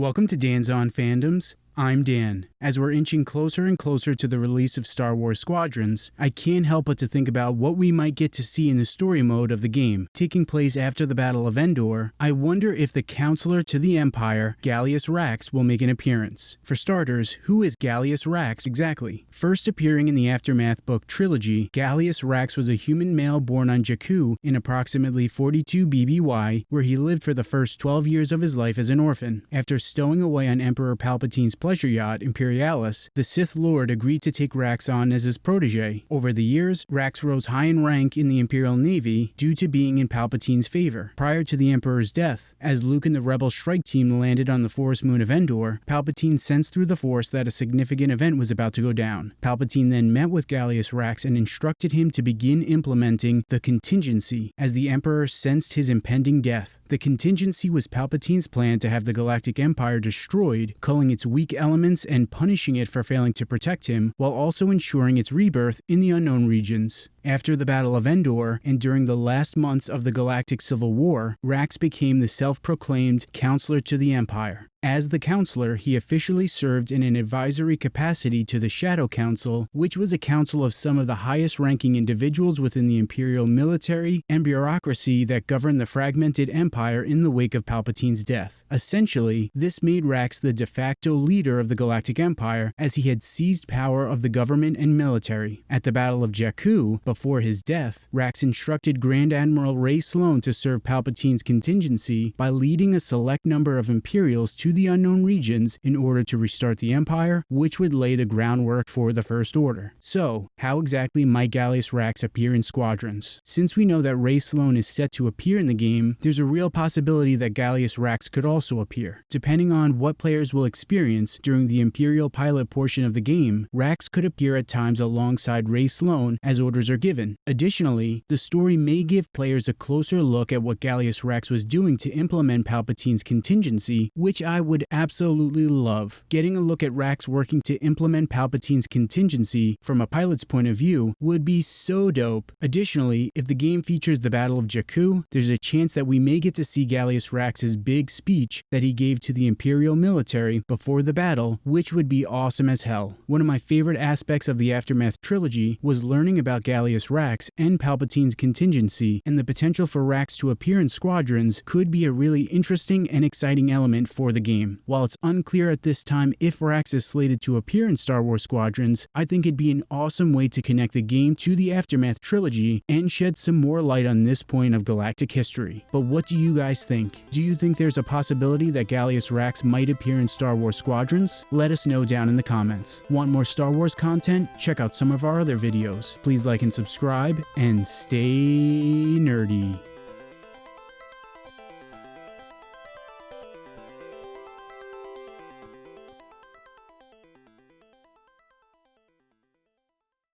Welcome to Dan's On Fandoms. I'm Dan. As we're inching closer and closer to the release of Star Wars Squadrons, I can't help but to think about what we might get to see in the story mode of the game. Taking place after the Battle of Endor, I wonder if the Counselor to the Empire, Gallius Rax, will make an appearance. For starters, who is Gallius Rax exactly? First appearing in the Aftermath book trilogy, Gallius Rax was a human male born on Jakku in approximately 42 BBY, where he lived for the first 12 years of his life as an orphan. After stowing away on Emperor Palpatine's pleasure yacht, Imperialis, the Sith Lord agreed to take Rax on as his protege. Over the years, Rax rose high in rank in the Imperial Navy due to being in Palpatine's favor. Prior to the Emperor's death, as Luke and the Rebel strike team landed on the forest moon of Endor, Palpatine sensed through the Force that a significant event was about to go down. Palpatine then met with Gallius Rax and instructed him to begin implementing the contingency as the Emperor sensed his impending death. The contingency was Palpatine's plan to have the Galactic Empire destroyed, culling its weak elements and punishing it for failing to protect him, while also ensuring its rebirth in the unknown regions. After the Battle of Endor, and during the last months of the Galactic Civil War, Rax became the self-proclaimed Counselor to the Empire. As the counselor, he officially served in an advisory capacity to the Shadow Council, which was a council of some of the highest ranking individuals within the imperial military and bureaucracy that governed the fragmented empire in the wake of Palpatine's death. Essentially, this made Rax the de facto leader of the Galactic Empire as he had seized power of the government and military. At the Battle of Jakku, before his death, Rax instructed Grand Admiral Rae Sloane to serve Palpatine's contingency by leading a select number of Imperials to the unknown regions in order to restart the Empire, which would lay the groundwork for the First Order. So, how exactly might Gallius Rax appear in Squadrons? Since we know that Rae Sloane is set to appear in the game, there's a real possibility that Gallius Rax could also appear. Depending on what players will experience during the Imperial pilot portion of the game, Rax could appear at times alongside Rae Sloane as orders are given. Additionally, the story may give players a closer look at what Gallius Rax was doing to implement Palpatine's contingency, which I would absolutely love. Getting a look at Rax working to implement Palpatine's contingency from a pilot's point of view would be so dope. Additionally, if the game features the Battle of Jakku, there's a chance that we may get to see Gallius Rax's big speech that he gave to the Imperial military before the battle, which would be awesome as hell. One of my favorite aspects of the Aftermath trilogy was learning about Gallius Rax and Palpatine's contingency, and the potential for Rax to appear in Squadrons could be a really interesting and exciting element for the game. While it's unclear at this time if Rax is slated to appear in Star Wars Squadrons, I think it'd be an awesome way to connect the game to the Aftermath trilogy and shed some more light on this point of galactic history. But what do you guys think? Do you think there's a possibility that Gallius Rax might appear in Star Wars Squadrons? Let us know down in the comments. Want more Star Wars content? Check out some of our other videos. Please like and subscribe, and stay nerdy.